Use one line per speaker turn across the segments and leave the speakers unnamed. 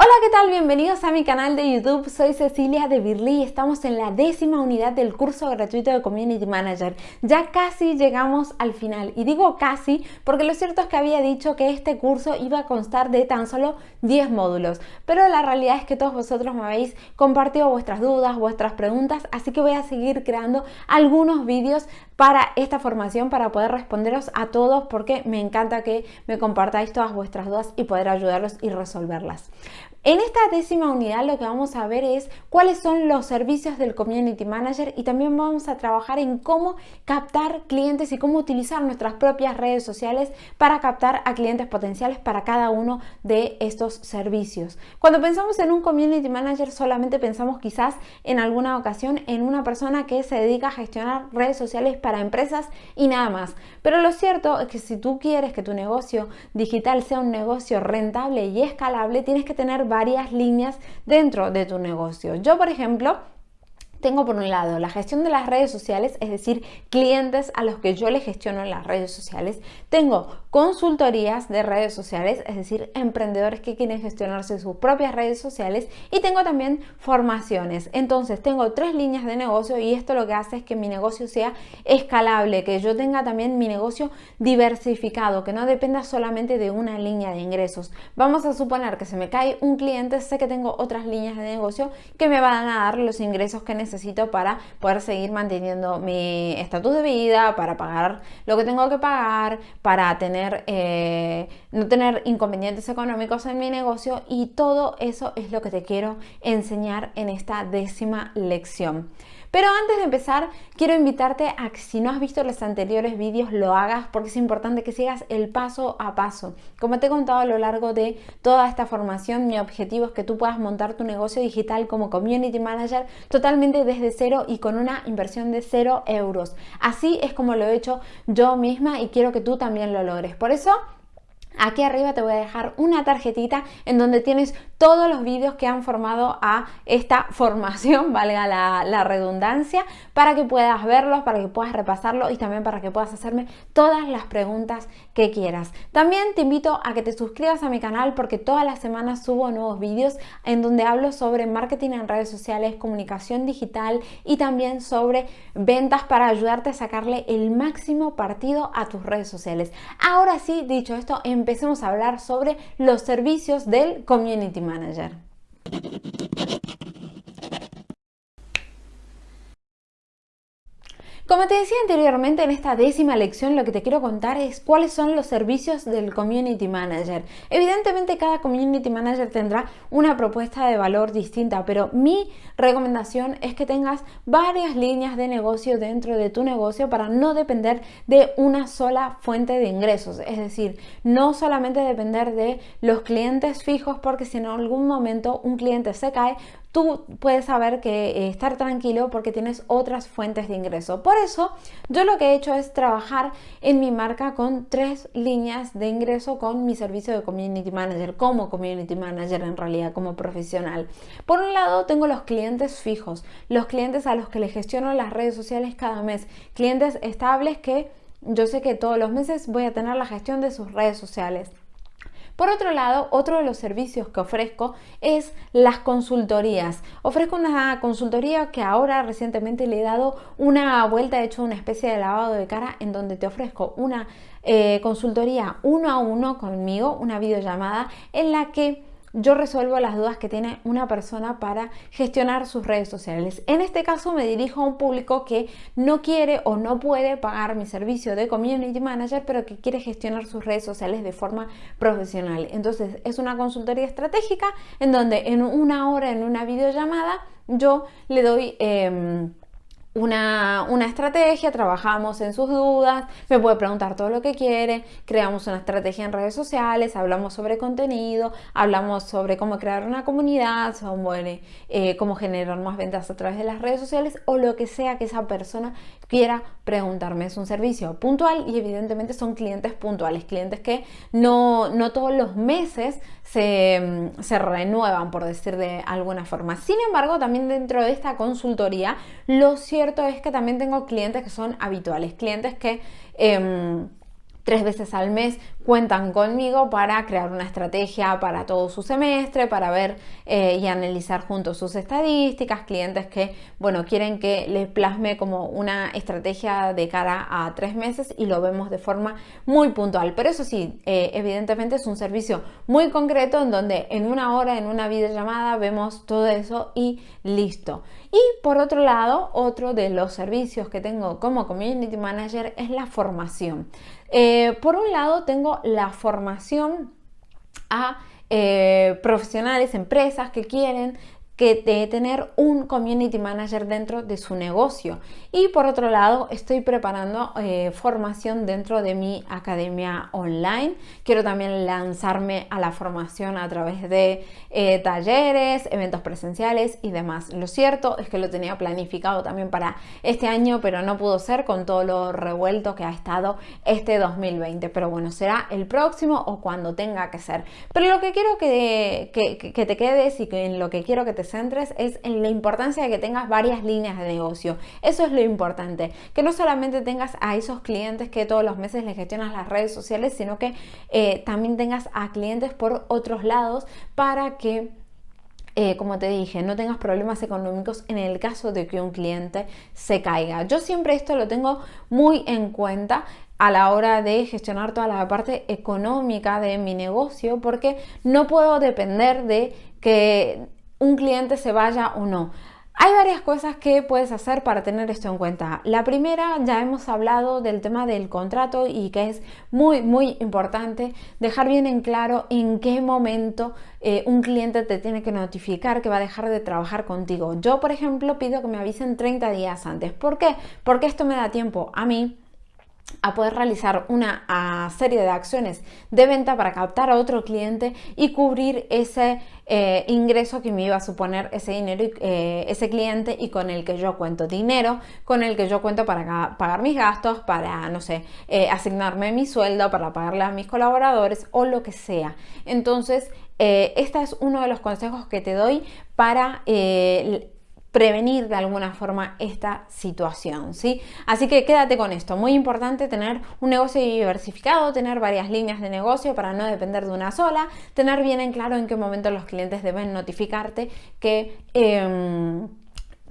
Hola, ¿qué tal? Bienvenidos a mi canal de YouTube. Soy Cecilia de Birly y estamos en la décima unidad del curso gratuito de Community Manager. Ya casi llegamos al final y digo casi porque lo cierto es que había dicho que este curso iba a constar de tan solo 10 módulos, pero la realidad es que todos vosotros me habéis compartido vuestras dudas, vuestras preguntas, así que voy a seguir creando algunos vídeos para esta formación para poder responderos a todos porque me encanta que me compartáis todas vuestras dudas y poder ayudarlos y resolverlas. En esta décima unidad lo que vamos a ver es cuáles son los servicios del Community Manager y también vamos a trabajar en cómo captar clientes y cómo utilizar nuestras propias redes sociales para captar a clientes potenciales para cada uno de estos servicios. Cuando pensamos en un Community Manager solamente pensamos quizás en alguna ocasión en una persona que se dedica a gestionar redes sociales para empresas y nada más. Pero lo cierto es que si tú quieres que tu negocio digital sea un negocio rentable y escalable, tienes que tener varias líneas dentro de tu negocio. Yo, por ejemplo, tengo por un lado la gestión de las redes sociales, es decir, clientes a los que yo les gestiono las redes sociales. Tengo consultorías de redes sociales, es decir, emprendedores que quieren gestionarse sus propias redes sociales. Y tengo también formaciones. Entonces, tengo tres líneas de negocio y esto lo que hace es que mi negocio sea escalable, que yo tenga también mi negocio diversificado, que no dependa solamente de una línea de ingresos. Vamos a suponer que se me cae un cliente, sé que tengo otras líneas de negocio que me van a dar los ingresos que necesito necesito para poder seguir manteniendo mi estatus de vida, para pagar lo que tengo que pagar, para eh, no tener inconvenientes económicos en mi negocio y todo eso es lo que te quiero enseñar en esta décima lección. Pero antes de empezar, quiero invitarte a que si no has visto los anteriores vídeos, lo hagas porque es importante que sigas el paso a paso. Como te he contado a lo largo de toda esta formación, mi objetivo es que tú puedas montar tu negocio digital como Community Manager totalmente desde cero y con una inversión de cero euros. Así es como lo he hecho yo misma y quiero que tú también lo logres. Por eso Aquí arriba te voy a dejar una tarjetita en donde tienes todos los vídeos que han formado a esta formación, valga la, redundancia, para que puedas verlos, para que puedas repasarlo y también para que puedas hacerme todas las preguntas que quieras. También te invito a que te suscribas a mi canal porque todas las semanas subo nuevos vídeos en donde hablo sobre marketing en redes sociales, comunicación digital y también sobre ventas para ayudarte a sacarle el máximo partido a tus redes sociales. Ahora sí, dicho esto, empecemos a hablar sobre los servicios del Community Manager. Como te decía anteriormente, en esta décima lección lo que te quiero contar es cuáles son los servicios del Community Manager. Evidentemente cada Community Manager tendrá una propuesta de valor distinta, pero mi recomendación es que tengas varias líneas de negocio dentro de tu negocio para no depender de una sola fuente de ingresos. Es decir, no solamente depender de los clientes fijos porque si en algún momento un cliente se cae, tú puedes saber que eh, estar tranquilo porque tienes otras fuentes de ingreso. Por eso yo lo que he hecho es trabajar en mi marca con tres líneas de ingreso con mi servicio de Community Manager, como Community Manager en realidad, como profesional. Por un lado tengo los clientes fijos, los clientes a los que les gestiono las redes sociales cada mes, clientes estables que yo sé que todos los meses voy a tener la gestión de sus redes sociales. Por otro lado, otro de los servicios que ofrezco es las consultorías. Ofrezco una consultoría que ahora recientemente le he dado una vuelta, he hecho una especie de lavado de cara en donde te ofrezco una eh, consultoría uno a uno conmigo, una videollamada en la que yo resuelvo las dudas que tiene una persona para gestionar sus redes sociales. En este caso me dirijo a un público que no quiere o no puede pagar mi servicio de community manager, pero que quiere gestionar sus redes sociales de forma profesional. Entonces es una consultoría estratégica en donde en una hora, en una videollamada, yo le doy... Em, una, estrategia, trabajamos en sus dudas, me puede preguntar todo lo que quiere, creamos una estrategia en redes sociales, hablamos sobre contenido, hablamos sobre cómo crear una comunidad, sobre eh, cómo generar más ventas a través de las redes sociales o lo que sea que esa persona quiera preguntarme. Es un servicio puntual y evidentemente son clientes puntuales, clientes que no, no todos los meses se, se renuevan, por decir de alguna forma. Sin embargo, también dentro de esta consultoría, lo cierto es que también tengo clientes que son habituales, clientes que... Em, tres veces al mes cuentan conmigo para crear una estrategia para todo su semestre, para ver eh, y analizar juntos sus estadísticas, clientes que, bueno, quieren que les plasme como una estrategia de cara a tres meses y lo vemos de forma muy puntual. Pero eso sí, eh, evidentemente es un servicio muy concreto en donde en una hora, en una videollamada, vemos todo eso y listo. Y por otro lado, otro de los servicios que tengo como Community Manager es la formación. Eh, por un lado tengo la formación a eh, profesionales, empresas que quieren que de tener un community manager dentro de su negocio. Y por otro lado, estoy preparando eh, formación dentro de mi academia online. Quiero también lanzarme a la formación a través de eh, talleres, eventos presenciales y demás. Lo cierto es que lo tenía planificado también para este año, pero no pudo ser con todo lo revuelto que ha estado este 2020. Pero bueno, será el próximo o cuando tenga que ser. Pero lo que quiero que, que, que te quedes y que en lo que quiero que te centres es en la importancia de que tengas varias líneas de negocio. Eso es lo importante, que no solamente tengas a esos clientes que todos los meses les gestionas las redes sociales, sino que eh, también tengas a clientes por otros lados para que eh, como te dije, no tengas problemas económicos en el caso de que un cliente se caiga. Yo siempre esto lo tengo muy en cuenta a la hora de gestionar toda la parte económica de mi negocio porque no puedo depender de que un cliente se vaya o no. Hay varias cosas que puedes hacer para tener esto en cuenta. La primera, ya hemos hablado del tema del contrato y que es muy, muy importante dejar bien en claro en qué momento eh, un cliente te tiene que notificar que va a dejar de trabajar contigo. Yo, por ejemplo, pido que me avisen 30 días antes. ¿Por qué? Porque esto me da tiempo a mí a poder realizar una serie de acciones de venta para captar a otro cliente y cubrir ese eh, ingreso que me iba a suponer ese dinero, eh, ese cliente y con el que yo cuento dinero, con el que yo cuento para pagar mis gastos, para, no sé, eh, asignarme mi sueldo, para pagarle a mis colaboradores o lo que sea. Entonces, este es uno de los consejos que te doy para prevenir de alguna forma esta situación, ¿sí? Así que quédate con esto, muy importante tener un negocio diversificado, tener varias líneas de negocio para no depender de una sola, tener bien en claro en qué momento los clientes deben notificarte que... Em,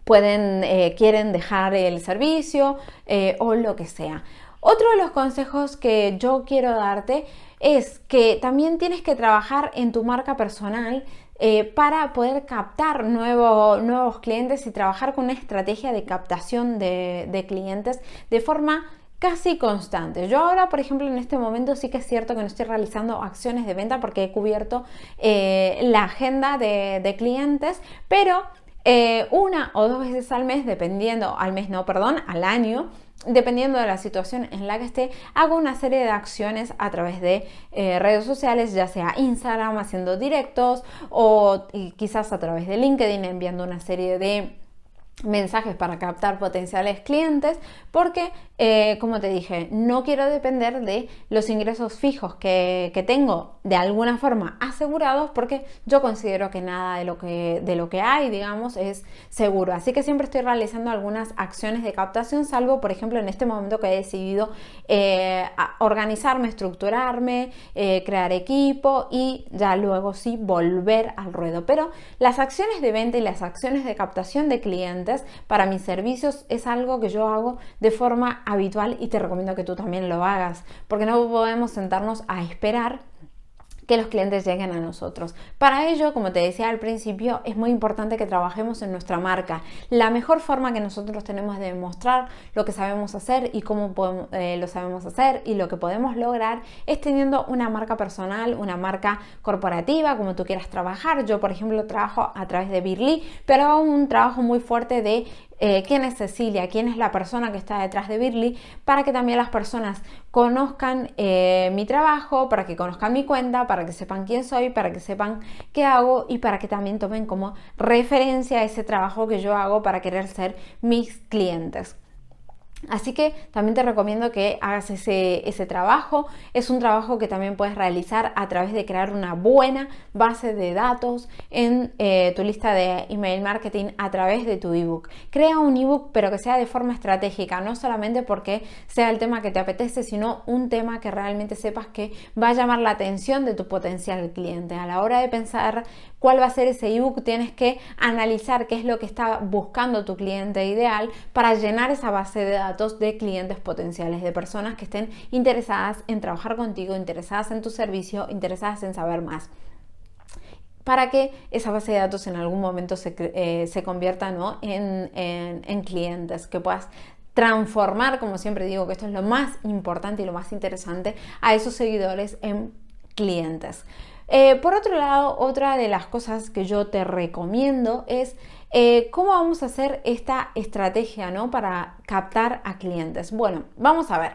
pueden, eh, quieren dejar el servicio eh, o lo que sea. Otro de los consejos que yo quiero darte es que también tienes que trabajar en tu marca personal eh, para poder captar nuevos clientes y trabajar con una estrategia de captación de, clientes de forma casi constante. Yo ahora, por ejemplo, en este momento sí que es cierto que no estoy realizando acciones de venta porque he cubierto eh, la agenda de, clientes, pero eh, una o dos veces al mes, dependiendo, al mes no, perdón, al año, dependiendo de la situación en la que esté, hago una serie de acciones a través de eh, redes sociales, ya sea Instagram haciendo directos o quizás a través de LinkedIn enviando una serie de mensajes para captar potenciales clientes porque eh, como te dije no quiero depender de los ingresos fijos que, que, tengo de alguna forma asegurados porque yo considero que nada de lo que de lo que hay digamos es seguro. Así que siempre estoy realizando algunas acciones de captación salvo por ejemplo en este momento que he decidido eh, organizarme estructurarme eh, crear equipo y ya luego sí volver al ruedo. Pero las acciones de venta y las acciones de captación de clientes para mis servicios es algo que yo hago de forma habitual y te recomiendo que tú también lo hagas, porque no podemos sentarnos a esperar que los clientes lleguen a nosotros. Para ello, como te decía al principio, es muy importante que trabajemos en nuestra marca. La mejor forma que nosotros tenemos de demostrar lo que sabemos hacer y cómo eh, lo sabemos hacer y lo que podemos lograr es teniendo una marca personal, una marca corporativa, como tú quieras trabajar. Yo, por ejemplo, trabajo a través de Birly, pero hago un trabajo muy fuerte de eh, quién es Cecilia, quién es la persona que está detrás de Birly, para que también las personas conozcan eh, mi trabajo, para que conozcan mi cuenta, para que sepan quién soy, para que sepan qué hago y para que también tomen como referencia ese trabajo que yo hago para querer ser mis clientes. Así que también te recomiendo que hagas ese, ese, trabajo. Es un trabajo que también puedes realizar a través de crear una buena base de datos en eh, tu lista de email marketing a través de tu ebook. Crea un ebook pero que sea de forma estratégica, no solamente porque sea el tema que te apetece, sino un tema que realmente sepas que va a llamar la atención de tu potencial cliente. A la hora de pensar cuál va a ser ese ebook, tienes que analizar qué es lo que está buscando tu cliente ideal para llenar esa base de datos de clientes potenciales, de personas que estén interesadas en trabajar contigo, interesadas en tu servicio, interesadas en saber más. Para que esa base de datos en algún momento se, eh, convierta en, en clientes, que puedas transformar, como siempre digo, que esto es lo más importante y lo más interesante, a esos seguidores en clientes. Eh, por otro lado, otra de las cosas que yo te recomiendo es eh, cómo vamos a hacer esta estrategia ¿no? para captar a clientes. Bueno, vamos a ver.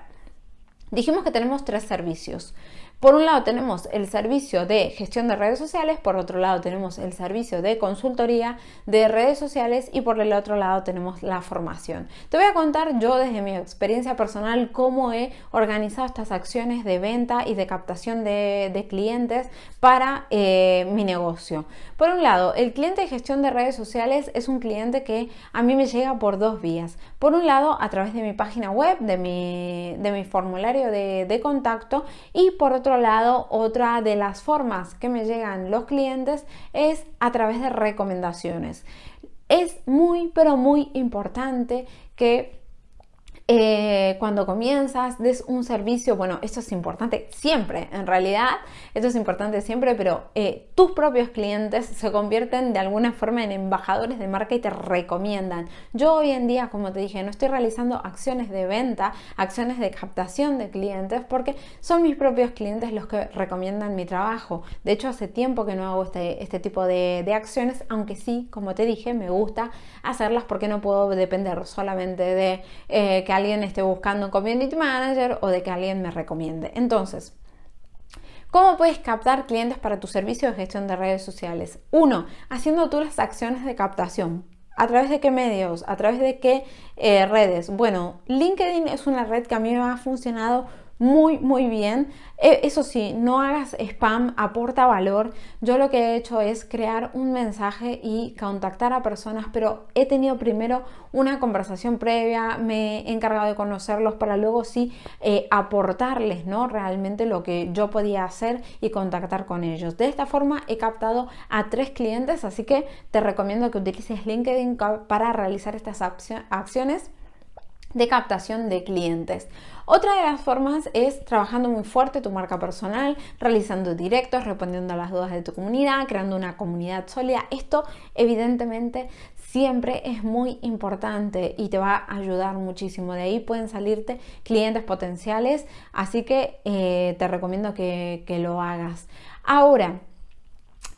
Dijimos que tenemos tres servicios. Por un lado tenemos el servicio de gestión de redes sociales, por otro lado tenemos el servicio de consultoría de redes sociales y por el otro lado tenemos la formación. Te voy a contar yo desde mi experiencia personal cómo he organizado estas acciones de venta y de captación de, clientes para eh, mi negocio. Por un lado, el cliente de gestión de redes sociales es un cliente que a mí me llega por dos vías. Por un lado, a través de mi página web, de mi, de mi formulario de, de contacto y por otro lado, otra de las formas que me llegan los clientes es a través de recomendaciones. Es muy, pero muy importante que eh, cuando comienzas, des un servicio, bueno, esto es importante siempre, en realidad, esto es importante siempre, pero eh, tus propios clientes se convierten de alguna forma en embajadores de marca y te recomiendan. Yo hoy en día, como te dije, no estoy realizando acciones de venta, acciones de captación de clientes, porque son mis propios clientes los que recomiendan mi trabajo. De hecho, hace tiempo que no hago este, este tipo de, acciones, aunque sí, como te dije, me gusta hacerlas porque no puedo depender solamente de eh, que alguien esté buscando un community manager o de que alguien me recomiende. Entonces, ¿Cómo puedes captar clientes para tu servicio de gestión de redes sociales? Uno, haciendo tú las acciones de captación. ¿A través de qué medios? ¿A través de qué eh, redes? Bueno, LinkedIn es una red que a mí me ha funcionado muy, muy bien. E, eso sí, no hagas spam, aporta valor. Yo lo que he hecho es crear un mensaje y contactar a personas, pero he tenido primero una conversación previa, me he encargado de conocerlos para luego sí eh, aportarles, ¿no? Realmente lo que yo podía hacer y contactar con ellos. De esta forma he captado a tres clientes, así que te recomiendo que utilices LinkedIn para realizar estas acciones de captación de clientes. Otra de las formas es trabajando muy fuerte tu marca personal, realizando directos, respondiendo a las dudas de tu comunidad, creando una comunidad sólida. Esto evidentemente siempre es muy importante y te va a ayudar muchísimo. De ahí pueden salirte clientes potenciales, así que eh, te recomiendo que, que lo hagas. Ahora,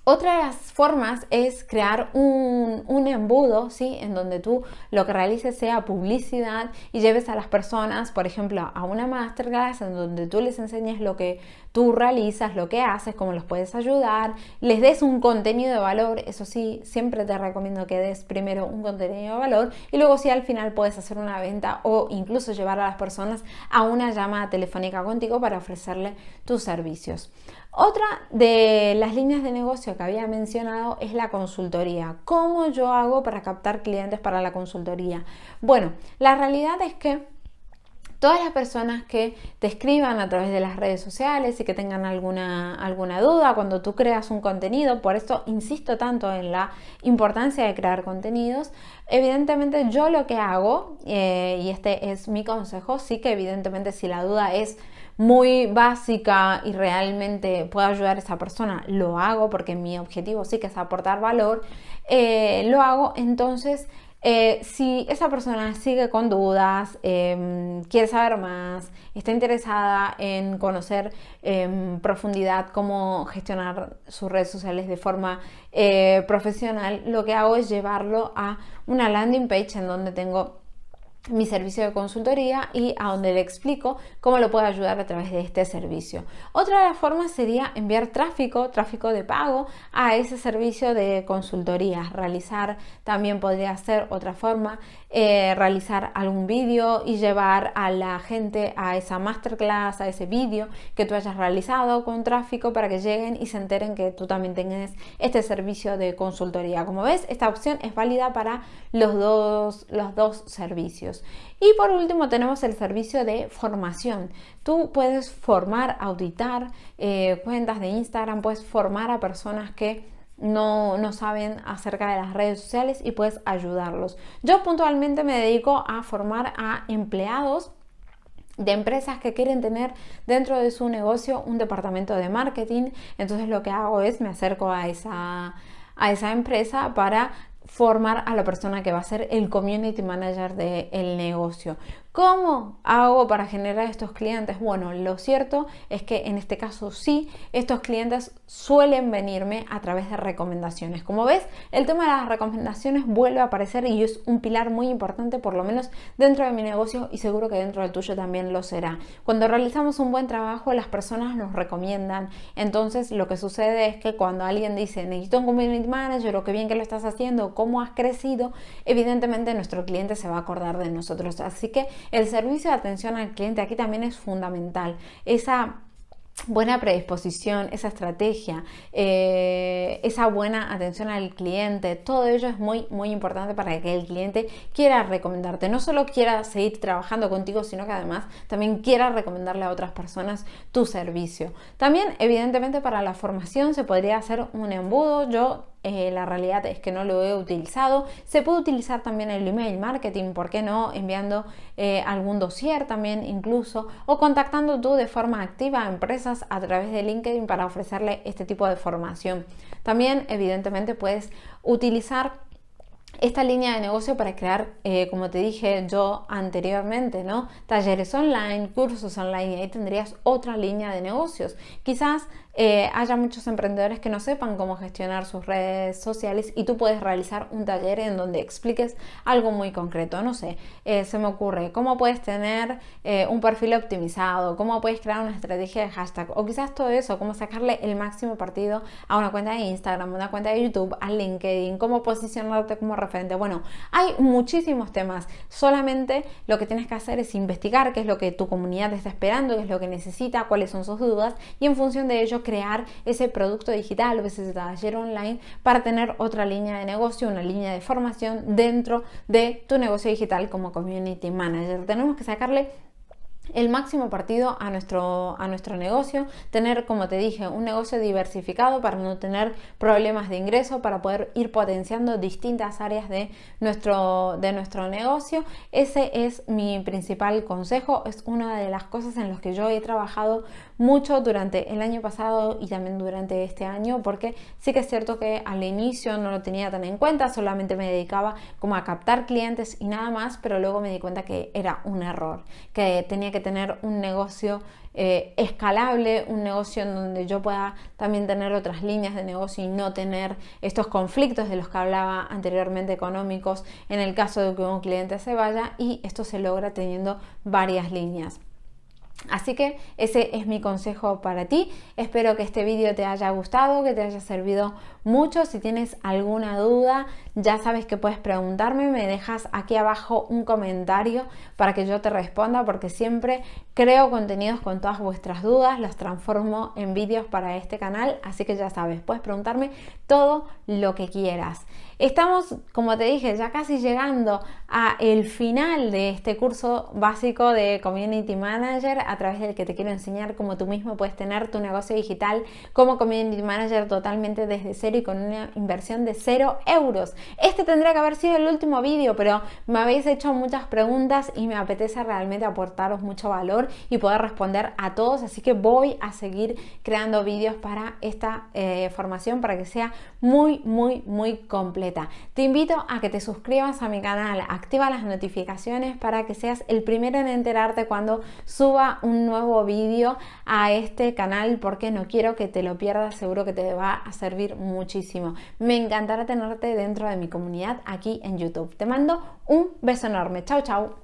otra de las formas es crear un, embudo, ¿sí? En donde tú lo que realices sea publicidad y lleves a las personas, por ejemplo, a una masterclass en donde tú les enseñes lo que tú realizas, lo que haces, cómo los puedes ayudar, les des un contenido de valor, eso sí, siempre te recomiendo que des primero un contenido de valor y luego si al final puedes hacer una venta o incluso llevar a las personas a una llamada telefónica contigo para ofrecerle tus servicios. Otra de las líneas de negocio que había mencionado es la consultoría. ¿Cómo yo hago para captar clientes para la consultoría? Bueno, la realidad es que todas las personas que te escriban a través de las redes sociales y que tengan alguna, alguna duda cuando tú creas un contenido, por esto insisto tanto en la importancia de crear contenidos, evidentemente yo lo que hago, eh, y este es mi consejo, sí que evidentemente si la duda es muy básica y realmente puedo ayudar a esa persona, lo hago porque mi objetivo sí que es aportar valor, eh, lo hago, entonces eh, si esa persona sigue con dudas, em, quiere saber más, está interesada en conocer en profundidad cómo gestionar sus redes sociales de forma eh, profesional, lo que hago es llevarlo a una landing page en donde tengo mi servicio de consultoría y a donde le explico cómo lo puedo ayudar a través de este servicio. Otra de las formas sería enviar tráfico, tráfico de pago a ese servicio de consultoría. Realizar también podría ser otra forma, eh, realizar algún vídeo y llevar a la gente a esa masterclass, a ese vídeo que tú hayas realizado con tráfico para que lleguen y se enteren que tú también tienes este servicio de consultoría. Como ves, esta opción es válida para los dos, los dos servicios. Y por último tenemos el servicio de formación. Tú puedes formar, auditar eh, cuentas de Instagram, puedes formar a personas que no, no, saben acerca de las redes sociales y puedes ayudarlos. Yo puntualmente me dedico a formar a empleados de empresas que quieren tener dentro de su negocio un departamento de marketing. Entonces lo que hago es me acerco a esa, a esa empresa para formar a la persona que va a ser el community manager del negocio. ¿Cómo hago para generar estos clientes? Bueno, lo cierto es que en este caso sí, estos clientes suelen venirme a través de recomendaciones. Como ves, el tema de las recomendaciones vuelve a aparecer y es un pilar muy importante, por lo menos dentro de mi negocio y seguro que dentro del tuyo también lo será. Cuando realizamos un buen trabajo, las personas nos recomiendan. Entonces, lo que sucede es que cuando alguien dice, necesito un community manager o qué bien que lo estás haciendo, cómo has crecido, evidentemente nuestro cliente se va a acordar de nosotros. Así que el servicio de atención al cliente aquí también es fundamental. Esa buena predisposición, esa estrategia, eh, esa buena atención al cliente, todo ello es muy, muy importante para que el cliente quiera recomendarte. No solo quiera seguir trabajando contigo, sino que además también quiera recomendarle a otras personas tu servicio. También, evidentemente, para la formación se podría hacer un embudo. Yo eh, la realidad es que no lo he utilizado. Se puede utilizar también el email marketing, ¿por qué no? Enviando eh, algún dossier también incluso o contactando tú de forma activa a empresas a través de LinkedIn para ofrecerle este tipo de formación. También evidentemente puedes utilizar esta línea de negocio para crear, eh, como te dije yo anteriormente, ¿no? Talleres online, cursos online, y ahí tendrías otra línea de negocios. Quizás eh, haya muchos emprendedores que no sepan cómo gestionar sus redes sociales y tú puedes realizar un taller en donde expliques algo muy concreto. No sé, eh, se me ocurre cómo puedes tener eh, un perfil optimizado, cómo puedes crear una estrategia de hashtag o quizás todo eso, cómo sacarle el máximo partido a una cuenta de Instagram, una cuenta de YouTube, a LinkedIn, cómo posicionarte como referente. Bueno, hay muchísimos temas. Solamente lo que tienes que hacer es investigar qué es lo que tu comunidad está esperando, qué es lo que necesita, cuáles son sus dudas y en función de ello crear ese producto digital o ese taller online para tener otra línea de negocio, una línea de formación dentro de tu negocio digital como community manager. Tenemos que sacarle el máximo partido a nuestro, a nuestro negocio, tener, como te dije, un negocio diversificado para no tener problemas de ingreso, para poder ir potenciando distintas áreas de nuestro, de nuestro negocio. Ese es mi principal consejo, es una de las cosas en las que yo he trabajado mucho durante el año pasado y también durante este año, porque sí que es cierto que al inicio no lo tenía tan en cuenta, solamente me dedicaba como a captar clientes y nada más, pero luego me di cuenta que era un error, que tenía que tener un negocio eh, escalable, un negocio en donde yo pueda también tener otras líneas de negocio y no tener estos conflictos de los que hablaba anteriormente económicos en el caso de que un cliente se vaya y esto se logra teniendo varias líneas. Así que ese es mi consejo para ti. Espero que este vídeo te haya gustado, que te haya servido mucho. Si tienes alguna duda, ya sabes que puedes preguntarme. Me dejas aquí abajo un comentario para que yo te responda porque siempre creo contenidos con todas vuestras dudas. Los transformo en vídeos para este canal. Así que ya sabes, puedes preguntarme todo lo que quieras. Estamos, como te dije, ya casi llegando a el final de este curso básico de Community Manager a través del que te quiero enseñar cómo tú mismo puedes tener tu negocio digital como Community Manager totalmente desde cero y con una inversión de cero euros. Este tendría que haber sido el último vídeo, pero me habéis hecho muchas preguntas y me apetece realmente aportaros mucho valor y poder responder a todos, así que voy a seguir creando vídeos para esta eh, formación para que sea muy, muy, muy completa. Te invito a que te suscribas a mi canal, activa las notificaciones para que seas el primero en enterarte cuando suba un nuevo vídeo a este canal porque no quiero que te lo pierdas, seguro que te va a servir muchísimo. Me encantará tenerte dentro de mi comunidad aquí en YouTube. Te mando un beso enorme. Chao, chao.